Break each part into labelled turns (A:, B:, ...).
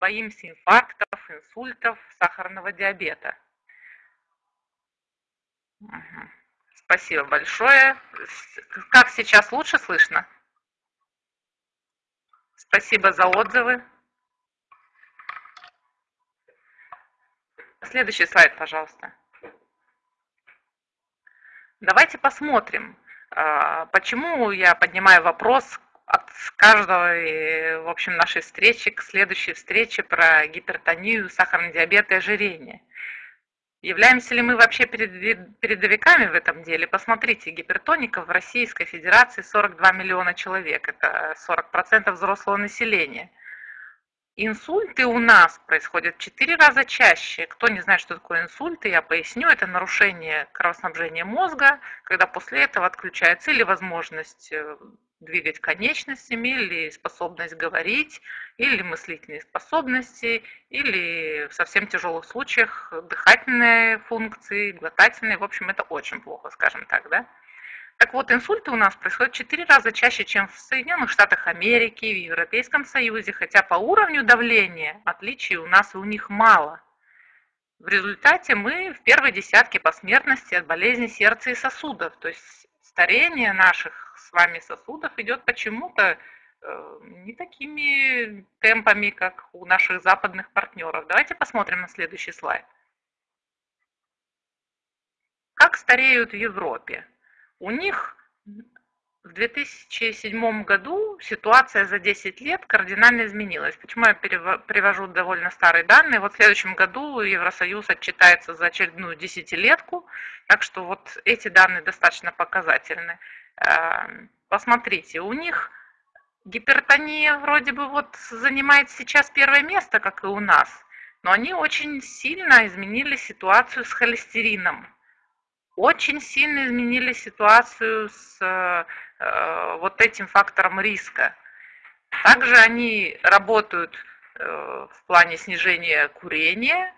A: боимся инфарктов, инсультов, сахарного диабета. Угу. Спасибо большое. Как сейчас лучше слышно? Спасибо за отзывы. Следующий слайд, пожалуйста. Давайте посмотрим, а, почему я поднимаю вопрос от каждого, в общем, нашей встречи к следующей встрече про гипертонию, сахарный диабет и ожирение. Являемся ли мы вообще передовиками в этом деле? Посмотрите, гипертоников в Российской Федерации 42 миллиона человек, это 40% взрослого населения. Инсульты у нас происходят в 4 раза чаще. Кто не знает, что такое инсульты, я поясню. Это нарушение кровоснабжения мозга, когда после этого отключается или возможность э, двигать конечностями, или способность говорить, или мыслительные способности, или в совсем тяжелых случаях дыхательные функции, глотательные. В общем, это очень плохо, скажем так, да? Так вот, инсульты у нас происходят 4 раза чаще, чем в Соединенных Штатах Америки, в Европейском Союзе, хотя по уровню давления отличий у нас и у них мало. В результате мы в первой десятке по смертности от болезни сердца и сосудов. То есть старение наших с вами сосудов идет почему-то э, не такими темпами, как у наших западных партнеров. Давайте посмотрим на следующий слайд. Как стареют в Европе? У них в 2007 году ситуация за 10 лет кардинально изменилась. Почему я привожу довольно старые данные? Вот в следующем году Евросоюз отчитается за очередную десятилетку, так что вот эти данные достаточно показательны. Эм, посмотрите, у них гипертония вроде бы вот занимает сейчас первое место, как и у нас, но они очень сильно изменили ситуацию с холестерином очень сильно изменили ситуацию с э, вот этим фактором риска. Также они работают э, в плане снижения курения.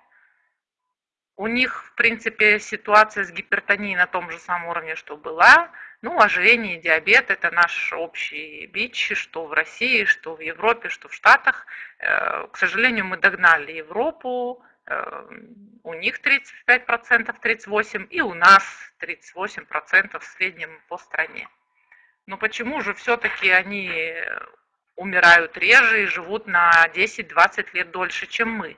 A: У них, в принципе, ситуация с гипертонией на том же самом уровне, что была. Ну, ожирение и диабет – это наш общий бич, что в России, что в Европе, что в Штатах. Э, к сожалению, мы догнали Европу, Эм, у них 35%, 38%, и у нас 38% в среднем по стране. Но почему же все-таки они умирают реже и живут на 10-20 лет дольше, чем мы?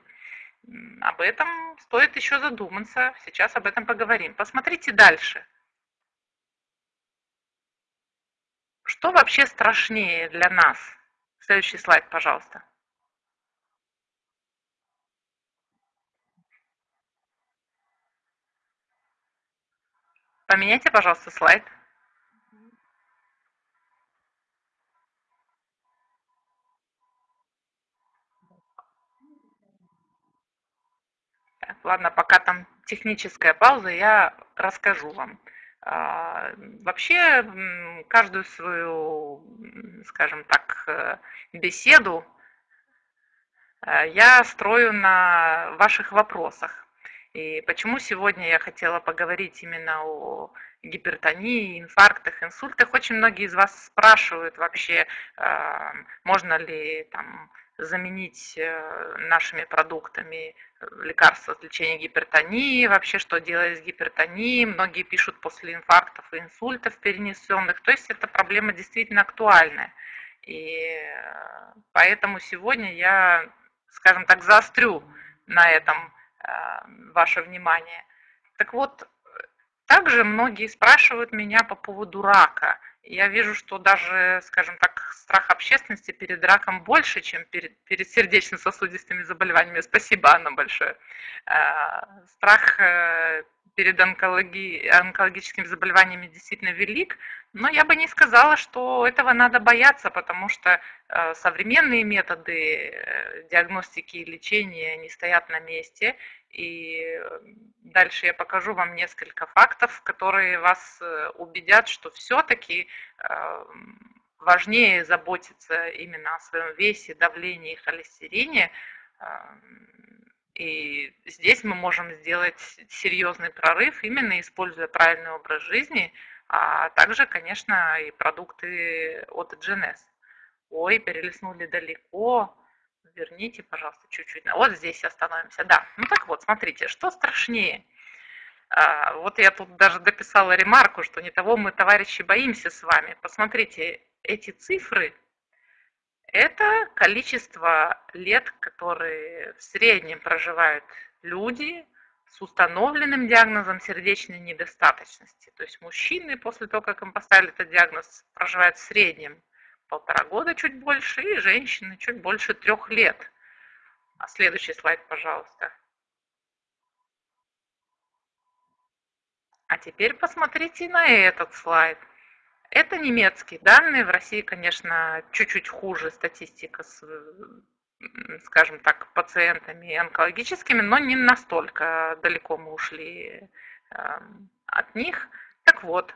A: Об этом стоит еще задуматься. Сейчас об этом поговорим. Посмотрите дальше. Что вообще страшнее для нас? Следующий слайд, пожалуйста. Поменяйте, пожалуйста, слайд. Так, ладно, пока там техническая пауза, я расскажу вам. А, вообще, каждую свою, скажем так, э, беседу э, я строю на ваших вопросах. И почему сегодня я хотела поговорить именно о гипертонии, инфарктах, инсультах? Очень многие из вас спрашивают вообще, а, можно ли там заменить э, нашими продуктами лекарства от лечения гипертонии, вообще что делать с гипертонией. Многие пишут после инфарктов и инсультов перенесенных. То есть эта проблема действительно актуальная. И э, поэтому сегодня я, скажем так, заострю на этом Э, ваше внимание. Так вот, также многие спрашивают меня по поводу рака. Я вижу, что даже, скажем так, страх общественности перед раком больше, чем перед, перед сердечно-сосудистыми заболеваниями. Спасибо, Анна, большое. Э, страх э, перед онкологи... онкологическими заболеваниями действительно велик, но я бы не сказала, что этого надо бояться, потому что э, современные методы э, диагностики и лечения не стоят на месте. И дальше я покажу вам несколько фактов, которые вас э, убедят, что все-таки важнее заботиться именно о своем весе, давлении и холестерине, и здесь мы можем сделать серьезный прорыв, именно используя правильный образ жизни, а также, конечно, и продукты от GNS. Ой, перелистнули далеко. верните, пожалуйста, чуть-чуть. Вот здесь остановимся. Да, ну так вот, смотрите, что страшнее? А, вот я тут даже дописала ремарку, что не того мы, товарищи, боимся с вами. Посмотрите, эти цифры – это количество лет, которые в среднем проживают люди с установленным диагнозом сердечной недостаточности. То есть мужчины после того, как им поставили этот диагноз, проживают в среднем полтора года чуть больше, и женщины чуть больше трех лет. А следующий слайд, пожалуйста. А теперь посмотрите на этот слайд. Это немецкие данные. В России, конечно, чуть-чуть хуже статистика с, скажем так, пациентами онкологическими, но не настолько далеко мы ушли эм, от них. Так вот,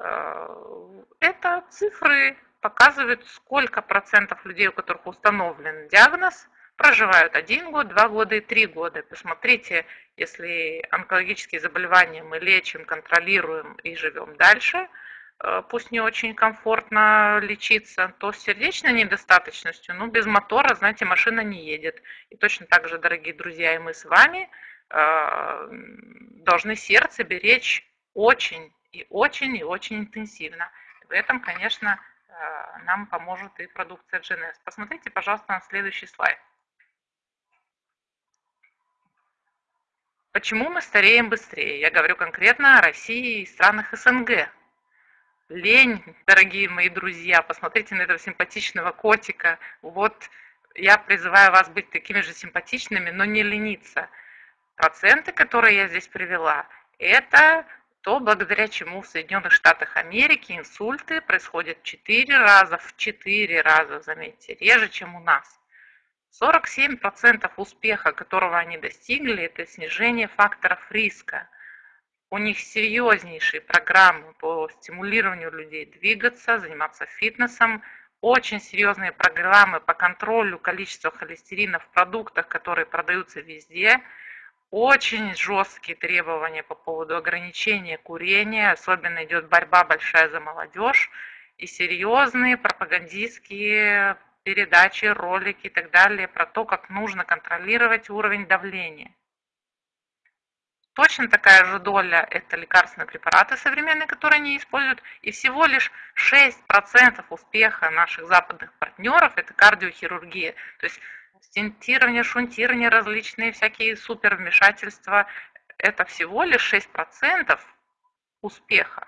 A: э, это цифры показывают, сколько процентов людей, у которых установлен диагноз, проживают один год, два года и три года. Посмотрите, если онкологические заболевания мы лечим, контролируем и живем дальше, пусть не очень комфортно лечиться, то с сердечной недостаточностью, ну, без мотора, знаете, машина не едет. И точно так же, дорогие друзья, и мы с вами э, должны сердце беречь очень и очень и очень интенсивно. В этом, конечно, э, нам поможет и продукция GNS. Посмотрите, пожалуйста, на следующий слайд. Почему мы стареем быстрее? Я говорю конкретно о России и странах СНГ. Лень, дорогие мои друзья, посмотрите на этого симпатичного котика. Вот я призываю вас быть такими же симпатичными, но не лениться. Проценты, которые я здесь привела, это то, благодаря чему в Соединенных Штатах Америки инсульты происходят в 4 раза, в 4 раза, заметьте, реже, чем у нас. 47% успеха, которого они достигли, это снижение факторов риска. У них серьезнейшие программы по стимулированию людей двигаться, заниматься фитнесом, очень серьезные программы по контролю количества холестерина в продуктах, которые продаются везде, очень жесткие требования по поводу ограничения курения, особенно идет борьба большая за молодежь, и серьезные пропагандистские передачи, ролики и так далее про то, как нужно контролировать уровень давления. Точно такая же доля – это лекарственные препараты современные, которые они используют, и всего лишь 6% успеха наших западных партнеров – это кардиохирургия. То есть стентирование, шунтирование, различные всякие супервмешательства – это всего лишь 6% успеха.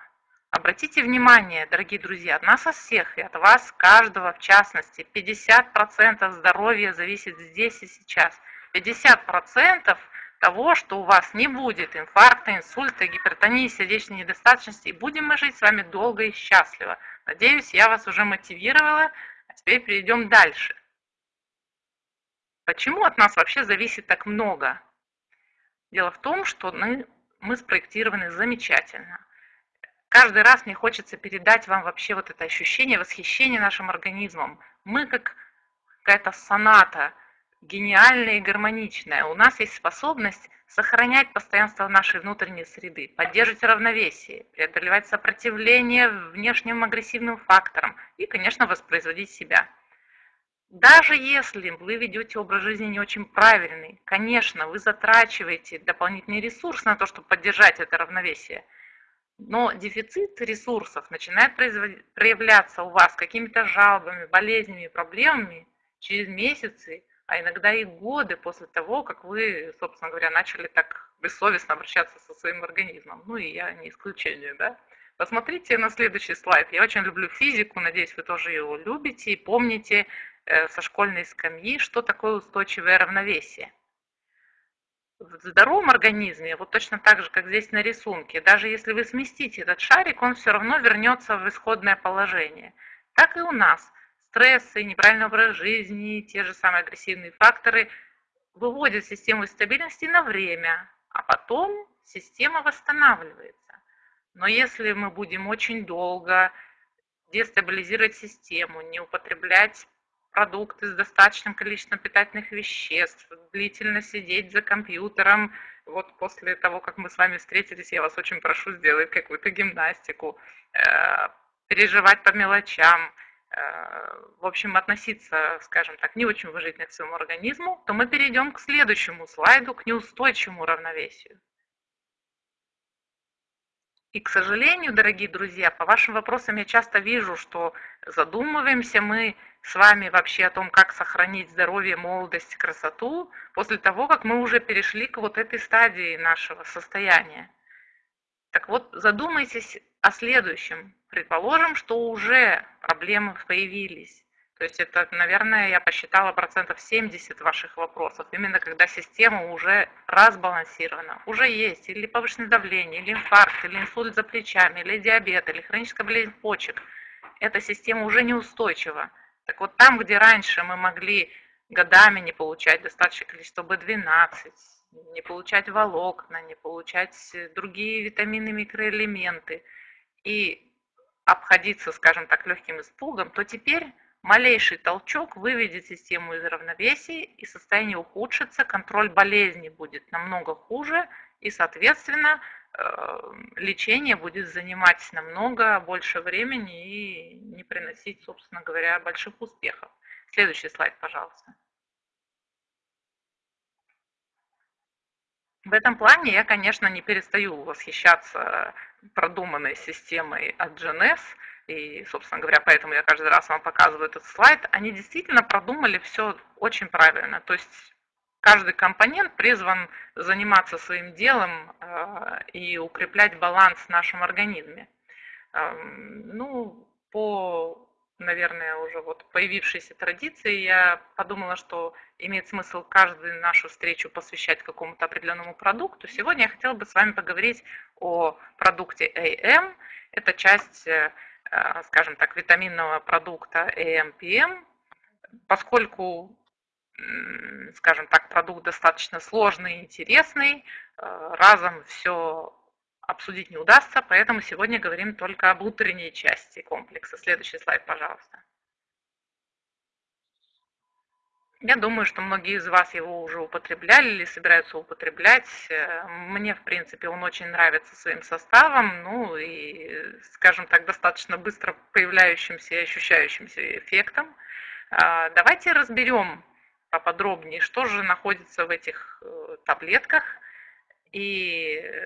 A: Обратите внимание, дорогие друзья, от нас от всех и от вас, каждого в частности, 50% здоровья зависит здесь и сейчас. 50% того, что у вас не будет инфаркта, инсульта, гипертонии, сердечной недостаточности, и будем мы жить с вами долго и счастливо. Надеюсь, я вас уже мотивировала, а теперь перейдем дальше. Почему от нас вообще зависит так много? Дело в том, что мы, мы спроектированы замечательно каждый раз мне хочется передать вам вообще вот это ощущение восхищения нашим организмом. Мы как какая-то соната, гениальная и гармоничная. У нас есть способность сохранять постоянство нашей внутренней среды, поддерживать равновесие, преодолевать сопротивление внешним агрессивным факторам и, конечно, воспроизводить себя. Даже если вы ведете образ жизни не очень правильный, конечно, вы затрачиваете дополнительный ресурс на то, чтобы поддержать это равновесие – но дефицит ресурсов начинает проявляться у вас какими-то жалобами, болезнями, проблемами через месяцы, а иногда и годы после того, как вы, собственно говоря, начали так бессовестно обращаться со своим организмом. Ну и я не исключение, да? Посмотрите на следующий слайд. Я очень люблю физику, надеюсь, вы тоже его любите и помните э, со школьной скамьи, что такое устойчивое равновесие в здоровом организме, вот точно так же, как здесь на рисунке, даже если вы сместите этот шарик, он все равно вернется в исходное положение. Так и у нас. Стрессы, неправильный образ жизни, те же самые агрессивные факторы выводят систему из стабильности на время, а потом система восстанавливается. Но если мы будем очень долго дестабилизировать систему, не употреблять продукты с достаточным количеством питательных веществ, длительно сидеть за компьютером. Вот после того, как мы с вами встретились, я вас очень прошу сделать какую-то гимнастику, э, переживать по мелочам, в общем, относиться, скажем так, не очень уважительно к своему организму, то мы перейдем к следующему слайду, к неустойчивому равновесию. И, к сожалению, дорогие друзья, по вашим вопросам я часто вижу, что задумываемся мы с вами вообще о том, как сохранить здоровье, молодость, красоту, после того, как мы уже перешли к вот этой стадии нашего состояния. Так вот, задумайтесь о следующем. Предположим, что уже проблемы появились. То есть это, наверное, я посчитала процентов 70 ваших вопросов, именно когда система уже разбалансирована, уже есть или повышенное давление, или инфаркт, или инсульт за плечами, или диабет, или хроническая болезнь почек. Эта система уже неустойчива. Так вот там, где раньше мы могли годами не получать достаточное количество B12, не получать волокна, не получать другие витамины, микроэлементы и обходиться, скажем так, легким испугом, то теперь Малейший толчок выведет систему из равновесия, и состояние ухудшится, контроль болезни будет намного хуже, и, соответственно, э, лечение будет занимать намного больше времени и не приносить, собственно говоря, больших успехов. Следующий слайд, пожалуйста. В этом плане я, конечно, не перестаю восхищаться продуманной системой от GNS, и, собственно говоря, поэтому я каждый раз вам показываю этот слайд, они действительно продумали все очень правильно. То есть каждый компонент призван заниматься своим делом э, и укреплять баланс в нашем организме. Эм, ну, по, наверное, уже вот появившейся традиции, я подумала, что имеет смысл каждую нашу встречу посвящать какому-то определенному продукту. Сегодня я хотела бы с вами поговорить о продукте AM. Это часть э, Э, скажем так, витаминного продукта AMPM, поскольку, скажем так, продукт достаточно сложный и интересный, э, разом все обсудить не удастся, поэтому сегодня говорим только об утренней части комплекса. Следующий слайд, пожалуйста. Я думаю, что многие из вас его уже употребляли или собираются употреблять. Мне, в принципе, он очень нравится своим составом, ну и, скажем так, достаточно быстро появляющимся и ощущающимся эффектом. А, давайте разберем поподробнее, что же находится в этих э, таблетках и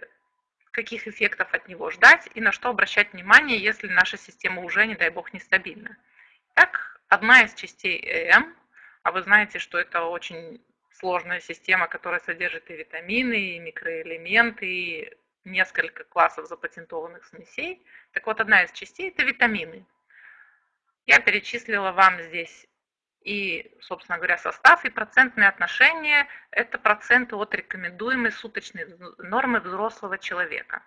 A: каких эффектов от него ждать и на что обращать внимание, если наша система уже, не дай бог, нестабильна. Так, одна из частей ЭМ а вы знаете, что это очень сложная система, которая содержит и витамины, и микроэлементы, и несколько классов запатентованных смесей. Так вот, одна из частей – это витамины. Я перечислила вам здесь и, собственно говоря, состав и процентные отношения – это проценты от рекомендуемой суточной нормы взрослого человека.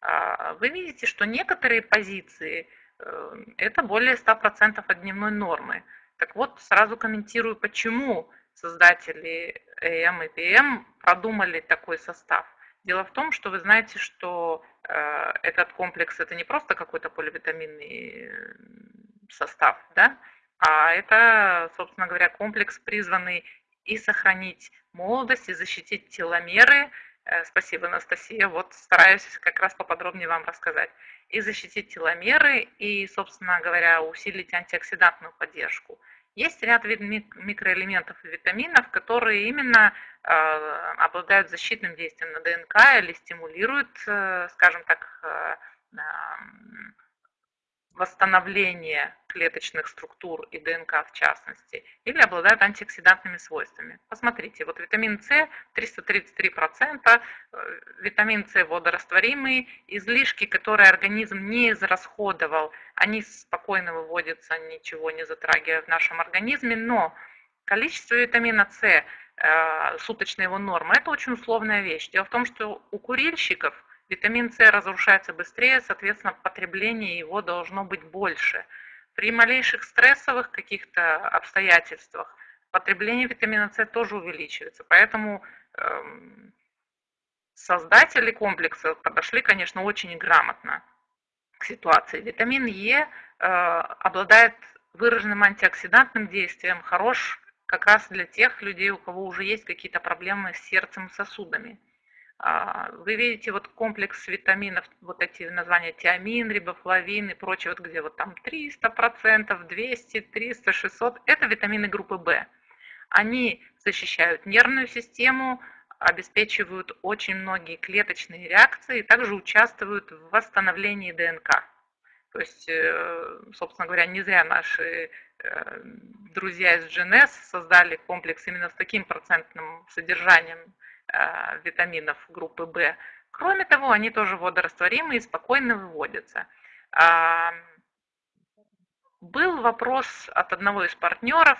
A: А, вы видите, что некоторые позиции э, – это более 100% от дневной нормы. Так вот, сразу комментирую, почему создатели AM и PM продумали такой состав. Дело в том, что вы знаете, что э, этот комплекс это не просто какой-то поливитаминный состав, да, а это, собственно говоря, комплекс, призванный и сохранить молодость, и защитить теломеры. Э, спасибо, Анастасия. Вот стараюсь как раз поподробнее вам рассказать. И защитить теломеры, и, собственно говоря, усилить антиоксидантную поддержку. Есть ряд микроэлементов и витаминов, которые именно э, обладают защитным действием на ДНК или стимулируют, э, скажем так, э, восстановление клеточных структур и ДНК в частности, или обладают антиоксидантными свойствами. Посмотрите, вот витамин С 333%, витамин С водорастворимый, излишки, которые организм не израсходовал, они спокойно выводятся, ничего не затрагивая в нашем организме, но количество витамина С, э, суточная его норма, это очень условная вещь. Дело в том, что у курильщиков Витамин С разрушается быстрее, соответственно, потребление его должно быть больше. При малейших стрессовых каких-то обстоятельствах потребление витамина С тоже увеличивается. Поэтому эм, создатели комплекса подошли, конечно, очень грамотно к ситуации. Витамин Е э, обладает выраженным антиоксидантным действием, хорош как раз для тех людей, у кого уже есть какие-то проблемы с сердцем и сосудами. А, вы видите вот комплекс витаминов, вот эти названия тиамин, рибофлавин и прочее, вот где вот там 300%, 200, 300, 600, это витамины группы В. Они защищают нервную систему, обеспечивают очень многие клеточные реакции, также участвуют в восстановлении ДНК. То есть, э, собственно говоря, не зря наши э, друзья из GNS создали комплекс именно с таким процентным содержанием витаминов группы В. Кроме того, они тоже водорастворимы и спокойно выводятся. А, был вопрос от одного из партнеров,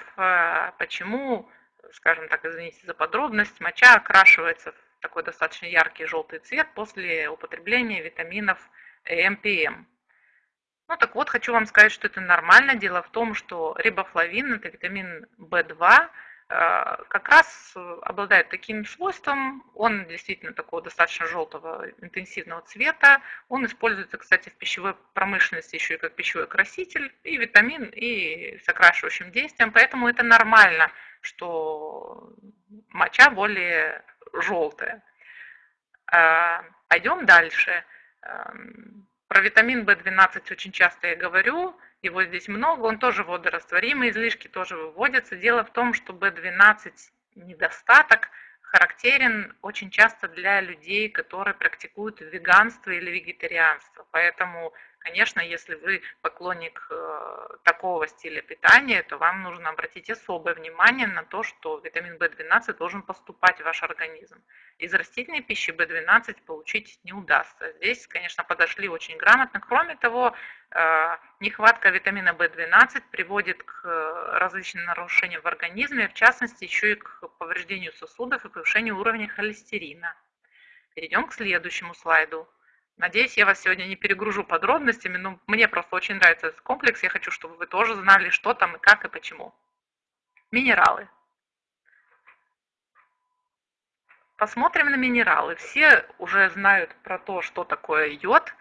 A: почему, скажем так, извините за подробность, моча окрашивается в такой достаточно яркий желтый цвет после употребления витаминов МПМ. Ну так вот, хочу вам сказать, что это нормально. Дело в том, что рибофлавин, это витамин В2, э, как раз обладает таким свойством, он действительно такого достаточно желтого интенсивного цвета, он используется, кстати, в пищевой промышленности еще и как пищевой краситель, и витамин, и с окрашивающим действием, поэтому это нормально, что моча более желтая. Э, пойдем дальше. Эм, про витамин В12 очень часто я говорю, его здесь много, он тоже водорастворимый, излишки тоже выводятся. Дело в том, что В12 недостаток характерен очень часто для людей, которые практикуют веганство или вегетарианство. Поэтому Конечно, если вы поклонник э, такого стиля питания, то вам нужно обратить особое внимание на то, что витамин В12 должен поступать в ваш организм. Из растительной пищи В12 получить не удастся. Здесь, конечно, подошли очень грамотно. Кроме того, э, нехватка витамина В12 приводит к э, различным нарушениям в организме, в частности, еще и к повреждению сосудов и повышению уровня холестерина. Перейдем к следующему слайду. Надеюсь, я вас сегодня не перегружу подробностями, но мне просто очень нравится этот комплекс. Я хочу, чтобы вы тоже знали, что там и как и почему. Минералы. Посмотрим на минералы. Все уже знают про то, что такое йод.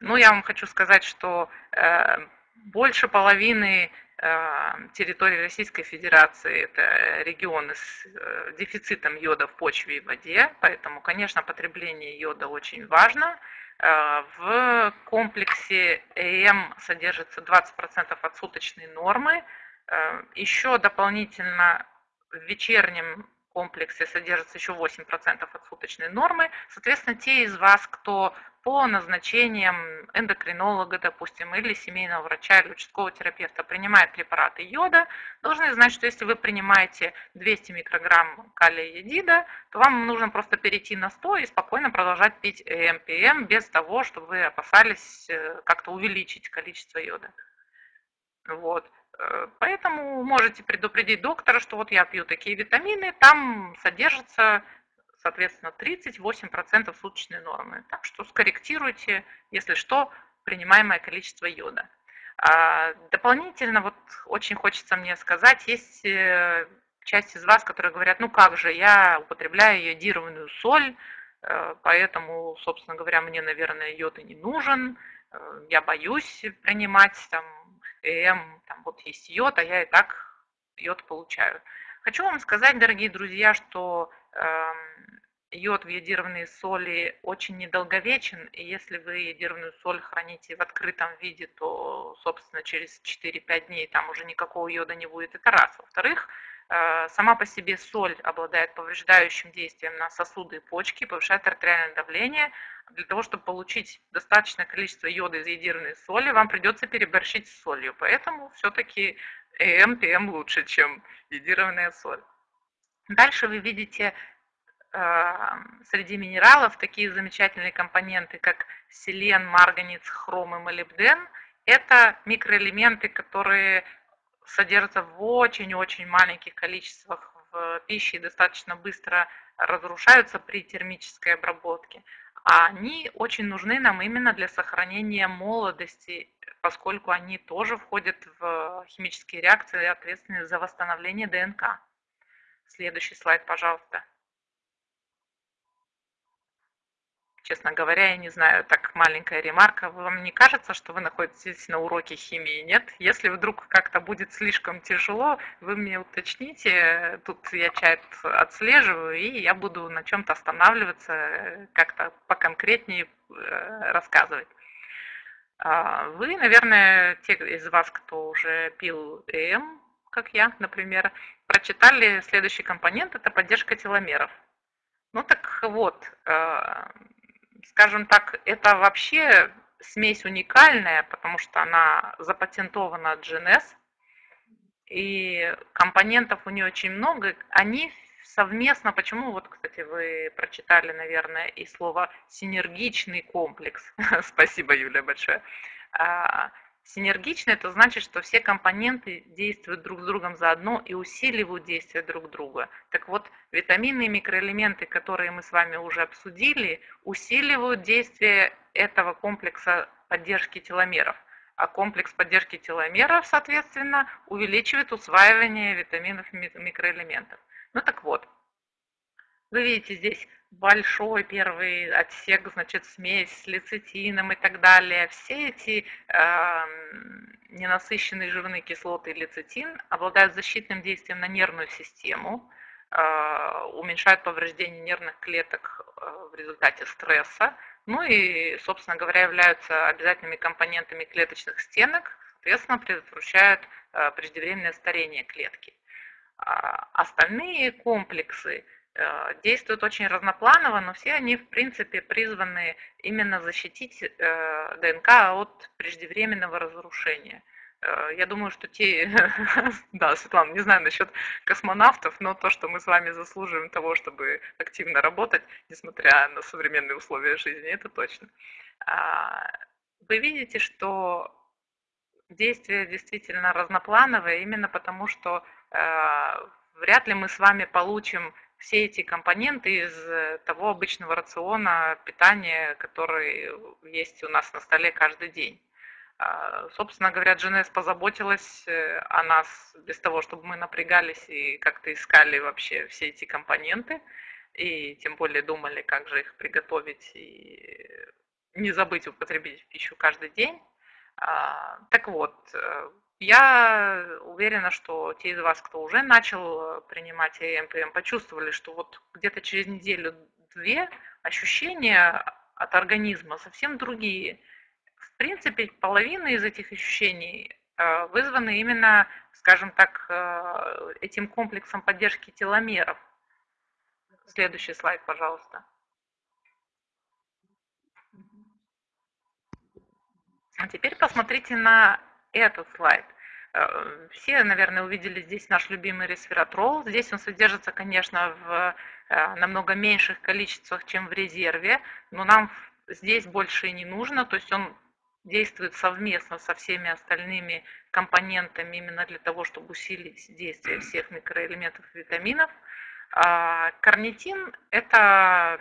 A: Но я вам хочу сказать, что э, больше половины э, территории Российской Федерации это регионы с э, дефицитом йода в почве и воде. Поэтому, конечно, потребление йода очень важно. Э, в комплексе ЭМ содержится 20% от суточной нормы. Э, еще дополнительно в вечернем комплексе содержится еще 8% от суточной нормы. Соответственно, те из вас, кто по назначениям эндокринолога, допустим, или семейного врача или участкового терапевта принимает препараты йода, должны знать, что если вы принимаете 200 микрограмм калия йодида, то вам нужно просто перейти на 100 и спокойно продолжать пить МПМ без того, чтобы вы опасались э, как-то увеличить количество йода. Вот. Э, поэтому можете предупредить доктора, что вот я пью такие витамины, там содержится, соответственно, 38% суточной нормы. Так что скорректируйте, если что, принимаемое количество йода. А дополнительно, вот очень хочется мне сказать, есть э, часть из вас, которые говорят, ну как же, я употребляю йодированную соль, э, поэтому, собственно говоря, мне, наверное, йод и не нужен, я боюсь принимать там М, там вот есть йод, а я и так йод получаю. Хочу вам сказать, дорогие друзья, что э, йод в йодированной соли очень недолговечен, и если вы йодированную соль храните в открытом виде, то, собственно, через 4-5 дней там уже никакого йода не будет, это раз. Во-вторых, э, сама по себе соль обладает повреждающим действием на сосуды и почки, повышает артериальное давление, для того, чтобы получить достаточное количество йода из йодированной соли, вам придется переборщить с солью. Поэтому все-таки ЭМ, ПМ лучше, чем йодированная соль. Дальше вы видите э, среди минералов такие замечательные компоненты, как селен, марганец, хром и молибден. Это микроэлементы, которые содержатся в очень-очень маленьких количествах в пище и достаточно быстро разрушаются при термической обработке а они очень нужны нам именно для сохранения молодости, поскольку они тоже входят в химические реакции, ответственные за восстановление ДНК. Следующий слайд, пожалуйста. Честно говоря, я не знаю, так маленькая ремарка. Вам не кажется, что вы находитесь на уроке химии? Нет? Если вдруг как-то будет слишком тяжело, вы мне уточните. Тут я чат отслеживаю, и я буду на чем-то останавливаться, как-то поконкретнее э, рассказывать. А, вы, наверное, те из вас, кто уже пил ЭМ, как я, например, прочитали следующий компонент – это поддержка теломеров. Ну так вот, э, скажем так, это вообще смесь уникальная, потому что она запатентована от GNS, и компонентов у нее очень много. Они совместно, почему, вот, кстати, вы прочитали, наверное, и слово синергичный комплекс. Спасибо, Юля, большое. Синергично это значит, что все компоненты действуют друг с другом заодно и усиливают действие друг друга. Так вот, витамины и микроэлементы, которые мы с вами уже обсудили, усиливают действие этого комплекса поддержки теломеров. А комплекс поддержки теломеров, соответственно, увеличивает усваивание витаминов и микроэлементов. Ну так вот, вы видите здесь большой первый отсек, значит, смесь с лецитином и так далее. Все эти э, ненасыщенные жирные кислоты и лецитин обладают защитным действием на нервную систему, э, уменьшают повреждение нервных клеток э, в результате стресса, ну и, собственно говоря, являются обязательными компонентами клеточных стенок, соответственно, предотвращают э, преждевременное старение клетки. А остальные комплексы – действуют очень разнопланово, но все они, в принципе, призваны именно защитить э, ДНК от преждевременного разрушения. Э, я думаю, что те, да, Светлана, не знаю насчет космонавтов, но то, что мы с вами заслуживаем того, чтобы активно работать, несмотря на современные условия жизни, это точно. А, вы видите, что действие действительно разноплановое, именно потому что вряд ли мы с вами получим все эти компоненты из э, того обычного рациона питания, который есть у нас на столе каждый день. А, собственно говоря, GNS позаботилась э, о нас без того, чтобы мы напрягались и как-то искали вообще все эти компоненты, и тем более думали, как же их приготовить и не забыть употребить в пищу каждый день. А, так вот, э, я уверена, что те из вас, кто уже начал принимать МПМ, почувствовали, что вот где-то через неделю-две ощущения от организма совсем другие. В принципе, половина из этих ощущений э, вызваны именно, скажем так, э, этим комплексом поддержки теломеров. Следующий слайд, пожалуйста. А теперь посмотрите на этот слайд. Э, все, наверное, увидели здесь наш любимый ресвератрол. Здесь он содержится, конечно, в э, намного меньших количествах, чем в резерве, но нам здесь больше и не нужно, то есть он действует совместно со всеми остальными компонентами именно для того, чтобы усилить действие всех микроэлементов и витаминов. А карнитин – это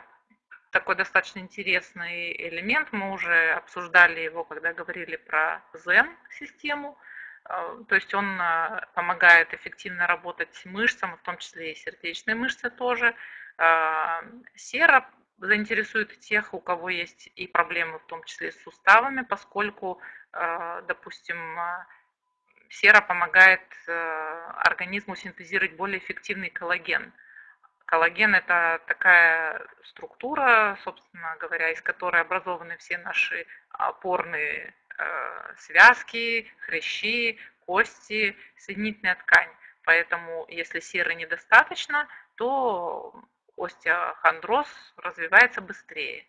A: такой достаточно интересный элемент. Мы уже обсуждали его, когда говорили про ЗЕН-систему. А, то есть он а, помогает эффективно работать мышцам, в том числе и сердечные мышцы тоже. А, сера заинтересует тех, у кого есть и проблемы, в том числе с суставами, поскольку, допустим, сера помогает организму синтезировать более эффективный коллаген – Коллаген – это такая структура, собственно говоря, из которой образованы все наши опорные э, связки, хрящи, кости, соединительная ткань. Поэтому, если серы недостаточно, то остеохондроз развивается быстрее.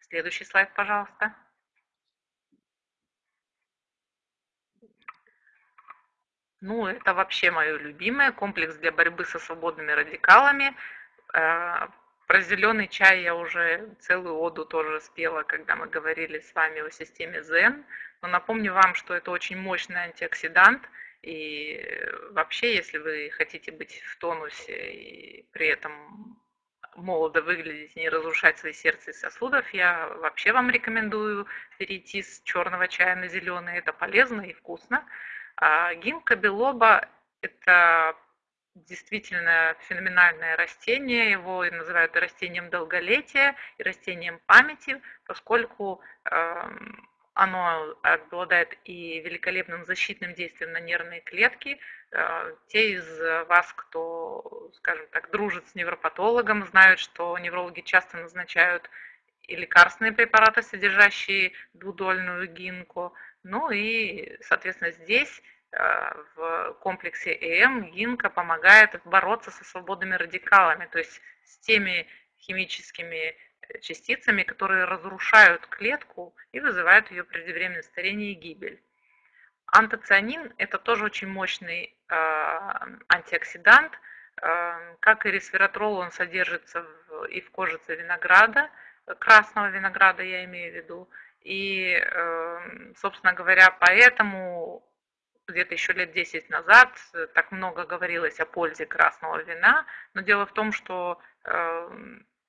A: Следующий слайд, пожалуйста. Ну, это вообще мое любимое. Комплекс для борьбы со свободными радикалами. Э, про зеленый чай я уже целую оду тоже спела, когда мы говорили с вами о системе Zen. Но напомню вам, что это очень мощный антиоксидант. И вообще, если вы хотите быть в тонусе и при этом молодо выглядеть не разрушать свои сердце и сосудов, я вообще вам рекомендую перейти с черного чая на зеленый. Это полезно и вкусно. А гинка белоба – это действительно феноменальное растение, его называют растением долголетия и растением памяти, поскольку эм, оно обладает и великолепным защитным действием на нервные клетки. Э, те из вас, кто, скажем так, дружит с невропатологом, знают, что неврологи часто назначают и лекарственные препараты, содержащие двудольную гинку. Ну и, соответственно, здесь э, в комплексе ЭМ гинка помогает бороться со свободными радикалами, то есть с теми химическими частицами, которые разрушают клетку и вызывают ее преждевременное старение и гибель. Антоцианин – это тоже очень мощный э, антиоксидант. Э, как и ресвератрол, он содержится и в кожице винограда, красного винограда я имею в виду. И, э, собственно говоря, поэтому где-то еще лет 10 назад так много говорилось о пользе красного вина. Но дело в том, что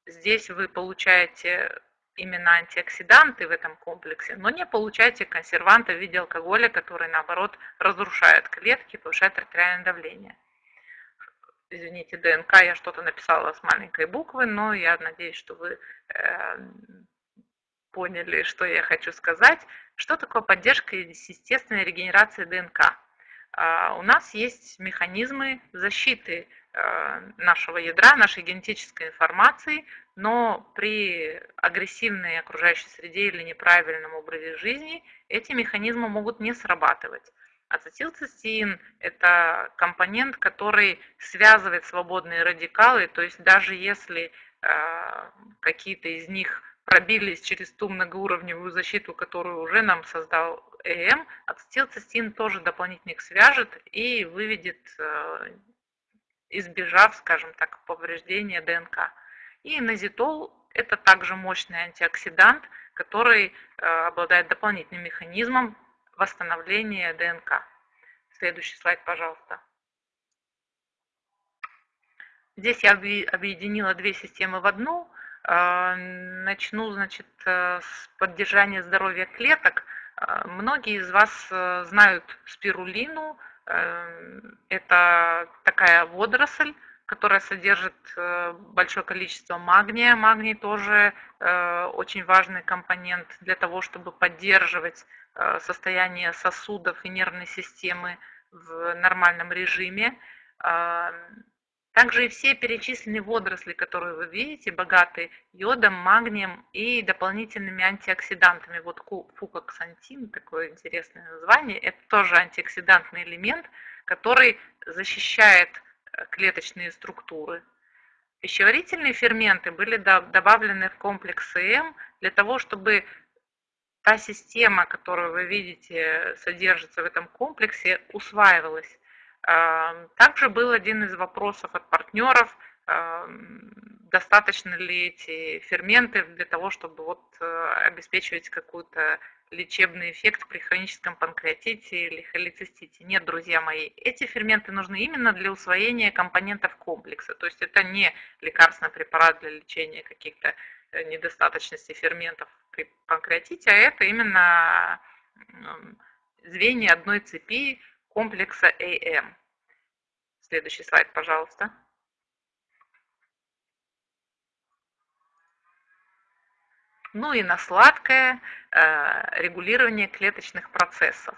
A: здесь вы получаете именно антиоксиданты в этом комплексе, но не получаете консерванты в виде алкоголя, который, наоборот, разрушает клетки, повышает артериальное давление. Извините, ДНК, я что-то написала с маленькой буквы, но я надеюсь, что вы э, поняли, что я хочу сказать. Что такое поддержка естественной регенерации ДНК? Э, у нас есть механизмы защиты Э, нашего ядра, нашей генетической информации, но при агрессивной окружающей среде или неправильном образе жизни эти механизмы могут не срабатывать. Ацетилцистеин – это компонент, который связывает свободные радикалы, то есть даже если э, какие-то из них пробились через ту многоуровневую защиту, которую уже нам создал ЭМ, ацетилцистеин тоже дополнительно их свяжет и выведет э, избежав, скажем так, повреждения ДНК. И назитол – это также мощный антиоксидант, который э, обладает дополнительным механизмом восстановления ДНК. Следующий слайд, пожалуйста. Здесь я объединила две системы в одну. Э, начну, значит, э, с поддержания здоровья клеток. Многие из вас знают спирулину, Эм, это такая водоросль, которая содержит э, большое количество магния. Магний тоже э, очень важный компонент для того, чтобы поддерживать э, состояние сосудов и нервной системы в нормальном режиме. Также и все перечисленные водоросли, которые вы видите, богаты йодом, магнием и дополнительными антиоксидантами. Вот фукоксантин, такое интересное название, это тоже антиоксидантный элемент, который защищает э, клеточные структуры. Пищеварительные ферменты были добавлены в комплекс ЭМ для того, чтобы та система, которую вы видите, содержится в этом комплексе, усваивалась. Также был один из вопросов от партнеров, достаточно ли эти ферменты для того, чтобы вот э, обеспечивать какой-то лечебный эффект при хроническом панкреатите или холецистите. Нет, друзья мои, эти ферменты нужны именно для усвоения компонентов комплекса. То есть это не лекарственный препарат для лечения каких-то э, недостаточностей ферментов при панкреатите, а это именно звенья одной цепи комплекса AM. Следующий слайд, пожалуйста. Ну и на сладкое э, регулирование клеточных процессов.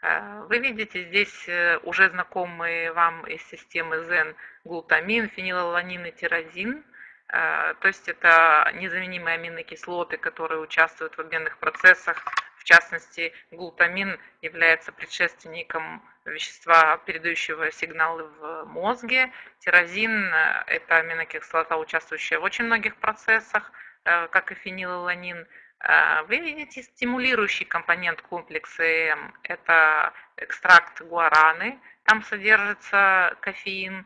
A: Э, вы видите здесь э, уже знакомые вам из системы ZEN глутамин, фенилаланин и тирозин. То есть это незаменимые аминокислоты, которые участвуют в обменных процессах. Частности, глутамин является предшественником вещества, передающего сигналы в мозге. Тирозин – это аминокислота, участвующая в очень многих процессах, э, как и фенилаланин. Э, вы видите стимулирующий компонент комплекса ЭМ – это экстракт гуараны, там содержится кофеин.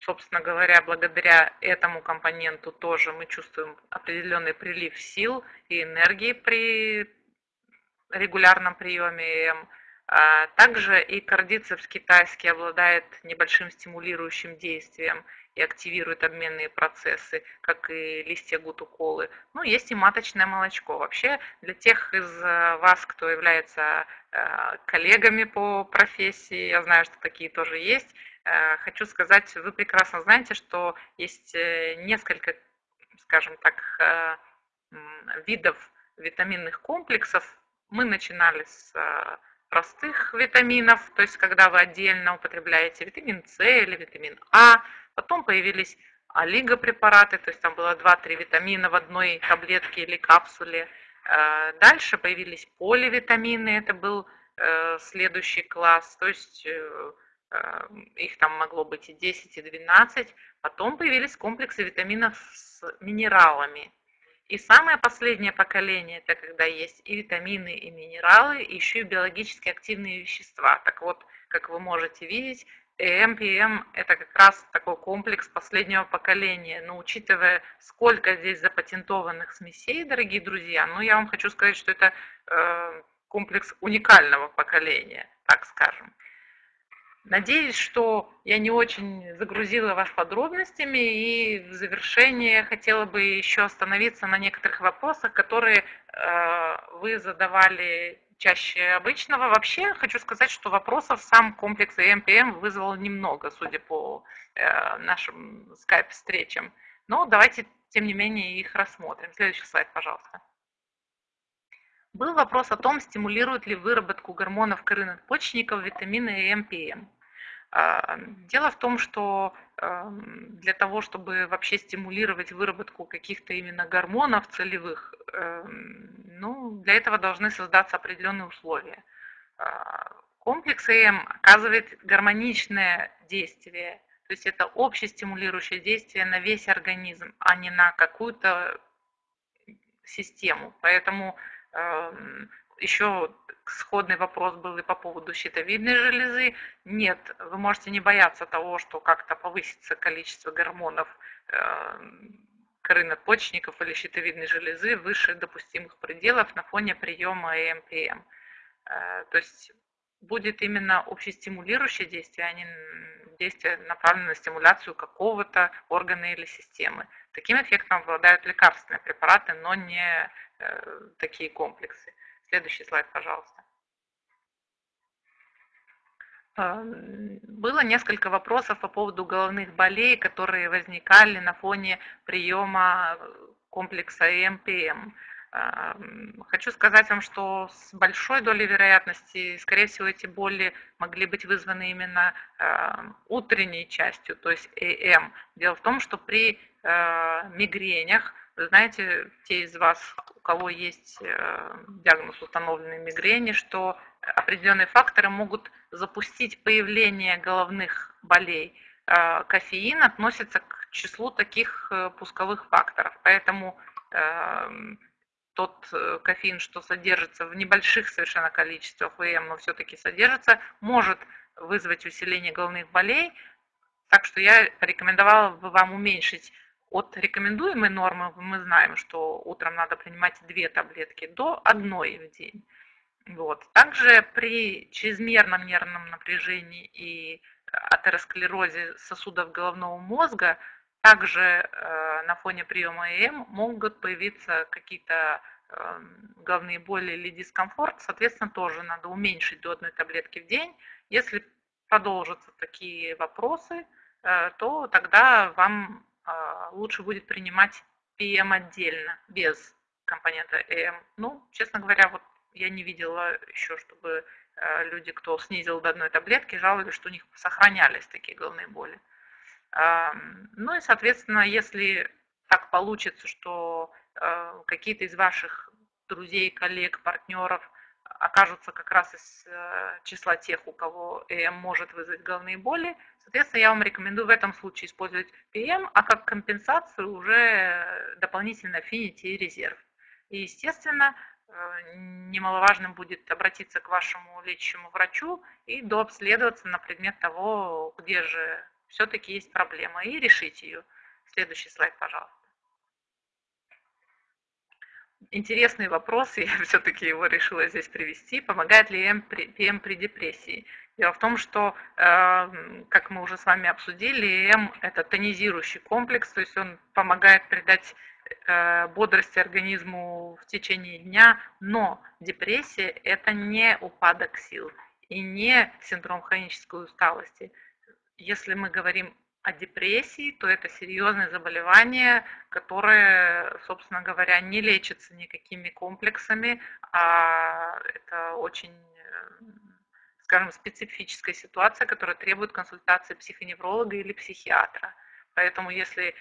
A: Собственно говоря, благодаря этому компоненту тоже мы чувствуем определенный прилив сил и энергии при регулярном приеме. А, также и кардицепс китайский обладает небольшим стимулирующим действием и активирует обменные процессы, как и листья гутуколы. Ну, есть и маточное молочко. Вообще, для тех из э, вас, кто является э, коллегами по профессии, я знаю, что такие тоже есть, Хочу сказать, вы прекрасно знаете, что есть несколько, скажем так, видов витаминных комплексов. Мы начинали с простых витаминов, то есть когда вы отдельно употребляете витамин С или витамин А, потом появились олигопрепараты, то есть там было 2-3 витамина в одной таблетке или капсуле. Э, дальше появились поливитамины, это был э, следующий класс, то есть э, их там могло быть и 10, и 12. Потом появились комплексы витаминов с минералами. И самое последнее поколение, это когда есть и витамины, и минералы, и еще и биологически активные вещества. Так вот, как вы можете видеть, ЭМ, это как раз такой комплекс последнего поколения. Но учитывая, сколько здесь запатентованных смесей, дорогие друзья, ну я вам хочу сказать, что это э, комплекс уникального поколения, так скажем. Надеюсь, что я не очень загрузила вас подробностями, и в завершение хотела бы еще остановиться на некоторых вопросах, которые э, вы задавали чаще обычного. Вообще хочу сказать, что вопросов сам комплекс EMPM вызвал немного, судя по э, нашим скайп-встречам. Но давайте, тем не менее, их рассмотрим. Следующий слайд, пожалуйста. Был вопрос о том, стимулирует ли выработку гормонов коры почечников витамины EMPM. А, дело в том, что эм, для того, чтобы вообще стимулировать выработку каких-то именно гормонов целевых, эм, ну, для этого должны создаться определенные условия. А, комплекс ЭМ оказывает гармоничное действие, то есть это общестимулирующее действие на весь организм, а не на какую-то систему. Поэтому эм, еще сходный вопрос был и по поводу щитовидной железы. Нет, вы можете не бояться того, что как-то повысится количество гормонов э, коры надпочечников или щитовидной железы выше допустимых пределов на фоне приема ЭМПМ. Э, то есть будет именно общестимулирующее действие, а не действие направленное на стимуляцию какого-то органа или системы. Таким эффектом обладают лекарственные препараты, но не э, такие комплексы. Следующий слайд, пожалуйста. Было несколько вопросов по поводу головных болей, которые возникали на фоне приема комплекса ЭМПМ. А, хочу сказать вам, что с большой долей вероятности, скорее всего, эти боли могли быть вызваны именно утренней частью, то есть ЭМ. Дело в том, что при мигренях вы знаете, те из вас, у кого есть э, диагноз установленной мигрени, что определенные факторы могут запустить появление головных болей. Э, кофеин относится к числу таких э, пусковых факторов, поэтому тот кофеин, что содержится в небольших совершенно количествах ВМ, но все-таки содержится, может вызвать усиление головных болей. Так что я рекомендовала бы вам уменьшить от рекомендуемой нормы мы знаем, что утром надо принимать две таблетки до одной в день. Вот. Также при чрезмерном нервном напряжении и атеросклерозе сосудов головного мозга также э, на фоне приема ЭМ могут появиться какие-то э, головные боли или дискомфорт. Соответственно, тоже надо уменьшить до одной таблетки в день. Если продолжатся такие вопросы, э, то тогда вам лучше будет принимать PM отдельно, без компонента EM. Ну, честно говоря, вот я не видела еще, чтобы э, люди, кто снизил до одной таблетки, жаловались, что у них сохранялись такие головные боли. Ну и, соответственно, если так получится, что э, какие-то из ваших друзей, коллег, партнеров окажутся как раз из э, числа тех, у кого ЭМ может вызвать головные боли, соответственно, я вам рекомендую в этом случае использовать ПМ, а как компенсацию уже дополнительно Affinity и резерв. И, естественно, э, немаловажным будет обратиться к вашему лечащему врачу и дообследоваться на предмет того, где же все-таки есть проблема, и решить ее. Следующий слайд, пожалуйста интересный вопрос, я все-таки его решила здесь привести. Помогает ли ПМ при депрессии? Дело в том, что, эм, как мы уже с вами обсудили, ЭМ – это тонизирующий комплекс, то есть он помогает придать э, бодрости организму в течение дня, но депрессия – это не упадок сил и не синдром хронической усталости. если мы говорим о депрессии, то это серьезное заболевание, которое, собственно говоря, не лечится никакими комплексами, а это очень, скажем, специфическая ситуация, которая требует консультации психоневролога или психиатра. Поэтому если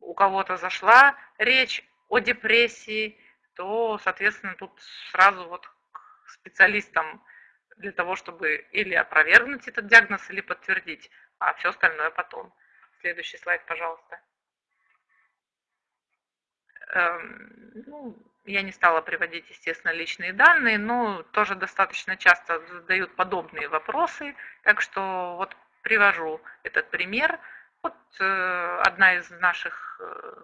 A: у кого-то зашла речь о депрессии, то, соответственно, тут сразу вот к специалистам для того, чтобы или опровергнуть этот диагноз, или подтвердить, а все остальное потом. Следующий слайд, пожалуйста. Эм, ну, я не стала приводить, естественно, личные данные, но тоже достаточно часто задают подобные вопросы, так что вот привожу этот пример. Вот э, одна из наших э,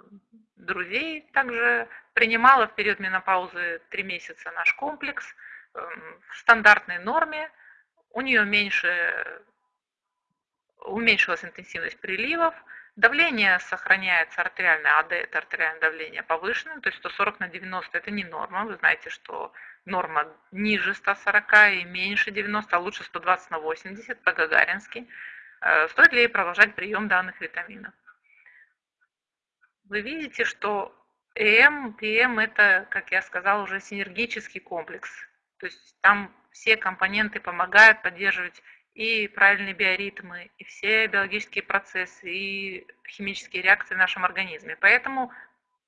A: друзей также принимала в период менопаузы три месяца наш комплекс – Эм, в стандартной норме, у нее меньше, уменьшилась интенсивность приливов, давление сохраняется артериальное АД, это артериальное давление повышенное, то есть 140 на 90 это не норма, вы знаете, что норма ниже 140 и меньше 90, а лучше 120 на 80 по-гагарински. Э, стоит ли продолжать прием данных витаминов? Вы видите, что ЭМ, ПМ это, как я сказала, уже синергический комплекс то есть там все компоненты помогают поддерживать и правильные биоритмы, и все биологические процессы, и химические реакции в нашем организме. Поэтому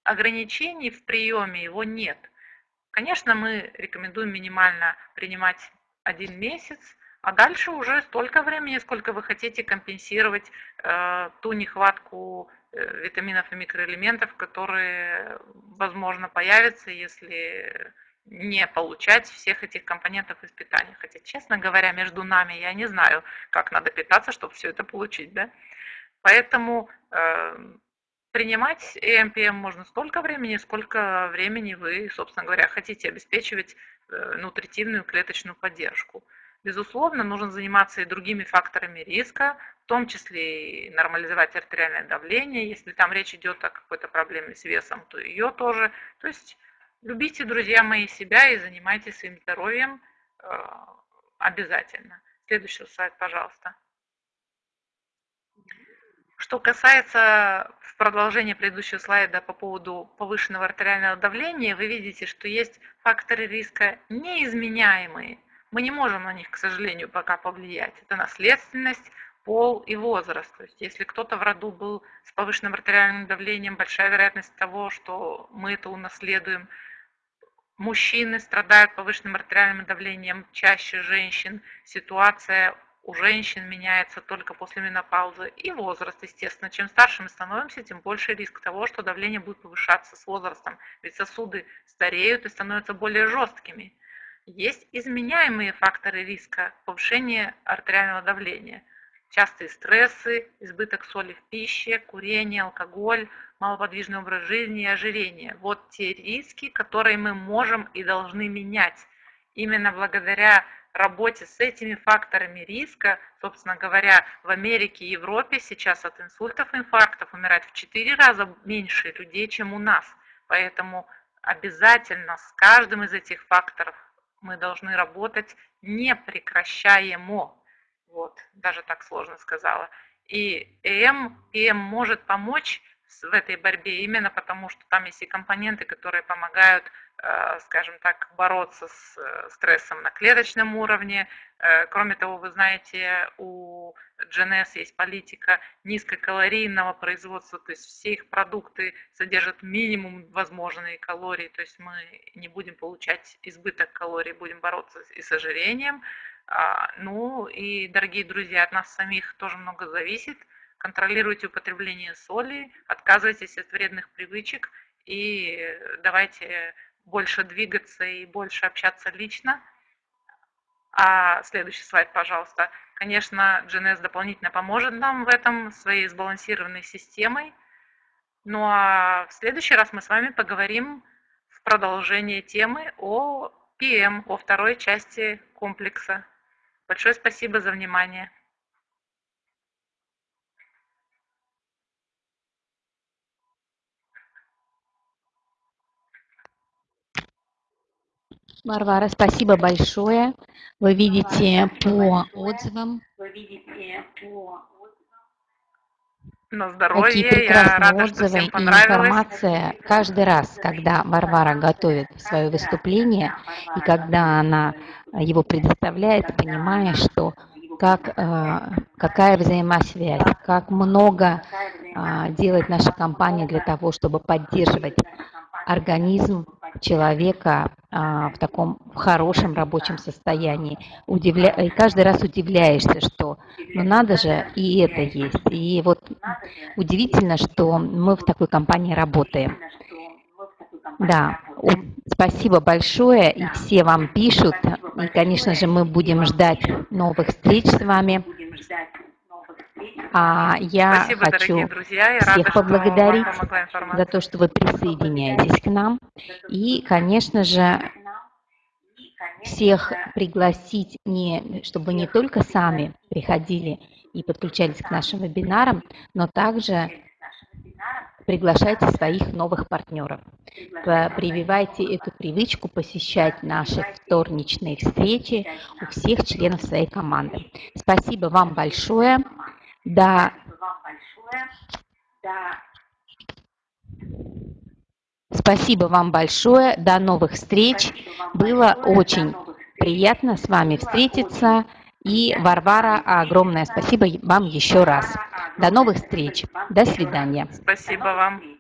A: ограничений в приеме его нет. Конечно, мы рекомендуем минимально принимать один месяц, а дальше уже столько времени, сколько вы хотите компенсировать э, ту нехватку э, витаминов и микроэлементов, которые, возможно, появятся, если не получать всех этих компонентов из питания. Хотя, честно говоря, между нами я не знаю, как надо питаться, чтобы все это получить. Да? Поэтому э, принимать ЭМПМ можно столько времени, сколько времени вы, собственно говоря, хотите обеспечивать э, нутритивную клеточную поддержку. Безусловно, нужно заниматься и другими факторами риска, в том числе и нормализовать артериальное давление. Если там речь идет о какой-то проблеме с весом, то ее тоже. То есть Любите, друзья мои, себя и занимайтесь своим здоровьем э, обязательно. Следующий слайд, пожалуйста. Что касается в продолжении предыдущего слайда по поводу повышенного артериального давления, вы видите, что есть факторы риска неизменяемые. Мы не можем на них, к сожалению, пока повлиять. Это наследственность, пол и возраст. То есть если кто-то в роду был с повышенным артериальным давлением, большая вероятность того, что мы это унаследуем – Мужчины страдают повышенным артериальным давлением чаще женщин. Ситуация у женщин меняется только после менопаузы. И возраст, естественно. Чем старше мы становимся, тем больше риск того, что давление будет повышаться с возрастом. Ведь сосуды стареют и становятся более жесткими. Есть изменяемые факторы риска повышения артериального давления – частые стрессы, избыток соли в пище, курение, алкоголь, малоподвижный образ жизни и ожирение. Вот те риски, которые мы можем и должны менять. Именно благодаря работе с этими факторами риска, собственно говоря, в Америке и Европе сейчас от инсультов и инфарктов умирает в 4 раза меньше людей, чем у нас. Поэтому обязательно с каждым из этих факторов мы должны работать непрекращаемо. Вот, даже так сложно сказала. И ЭМ, ПМ может помочь в этой борьбе именно потому, что там есть и компоненты, которые помогают, э, скажем так, бороться с э, стрессом на клеточном уровне. Э, кроме того, вы знаете, у GNS есть политика низкокалорийного производства, то есть все их продукты содержат минимум возможные калории, то есть мы не будем получать избыток калорий, будем бороться и с ожирением. А, ну и, дорогие друзья, от нас самих тоже много зависит. Контролируйте употребление соли, отказывайтесь от вредных привычек и давайте больше двигаться и больше общаться лично. А следующий слайд, пожалуйста. Конечно, GNS дополнительно поможет нам в этом своей сбалансированной системой. Ну а в следующий раз мы с вами поговорим в продолжение темы о PM, о второй части комплекса. Большое спасибо за внимание.
B: Варвара, спасибо большое. Вы видите по отзывам,
A: на здоровье.
B: Какие прекрасные
A: рада,
B: отзывы и информация каждый раз, когда Варвара готовит свое выступление и когда она его предоставляет, понимая, что как, э, какая взаимосвязь, как много э, делает наша компания для того, чтобы поддерживать организм человека а, в таком хорошем рабочем состоянии. Удивля... И каждый раз удивляешься, что ну надо же, и это есть. И вот удивительно, что мы в такой компании работаем. Да, спасибо большое, и все вам пишут. И, конечно же, мы будем ждать новых встреч с вами. А я
A: Спасибо,
B: хочу
A: друзья.
B: Всех
A: рада,
B: поблагодарить за то, что вы присоединяетесь к нам. И, конечно же, всех пригласить, не, чтобы не только сами приходили и подключались к нашим вебинарам, но также приглашайте своих новых партнеров. Прививайте эту привычку посещать наши вторничные встречи у всех членов своей команды. Спасибо вам большое. До... Спасибо вам большое. До новых встреч. Было очень приятно с вами встретиться. И, Варвара, огромное спасибо вам еще раз. До новых встреч. До свидания.
A: Спасибо вам.